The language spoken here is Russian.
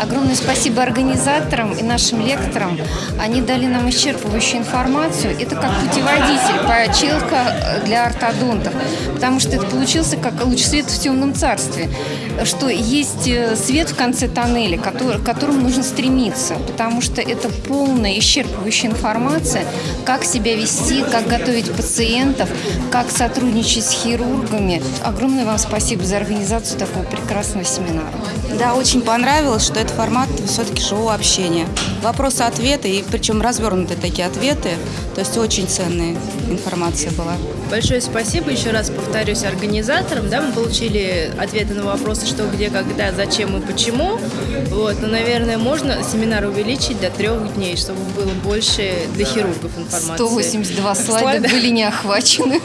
Огромное спасибо организаторам и нашим лекторам. Они дали нам исчерпывающую информацию. Это как путеводитель по челка для ортодонтов, потому что это получился как луч света в темном царстве, что есть э, свет в конце тоннеля, который, к которому нужно стремиться, потому что это полная исчерпывающая информация, как себя вести, как готовить пациентов, как сотрудничать с хирургами. Огромное вам спасибо за организацию такого прекрасного семинара. Да, очень понравилось, что это формат все-таки живого общения. Вопросы-ответы, и причем развернутые такие ответы, то есть очень ценная информация была. Большое спасибо, еще раз повторюсь, организаторам. Да, мы получили ответы на вопросы, что, где, когда, зачем и почему. Вот, но, наверное, можно семинар увеличить до трех дней, чтобы было больше для хирургов информации. 182 слайда Слайда. были не охвачены.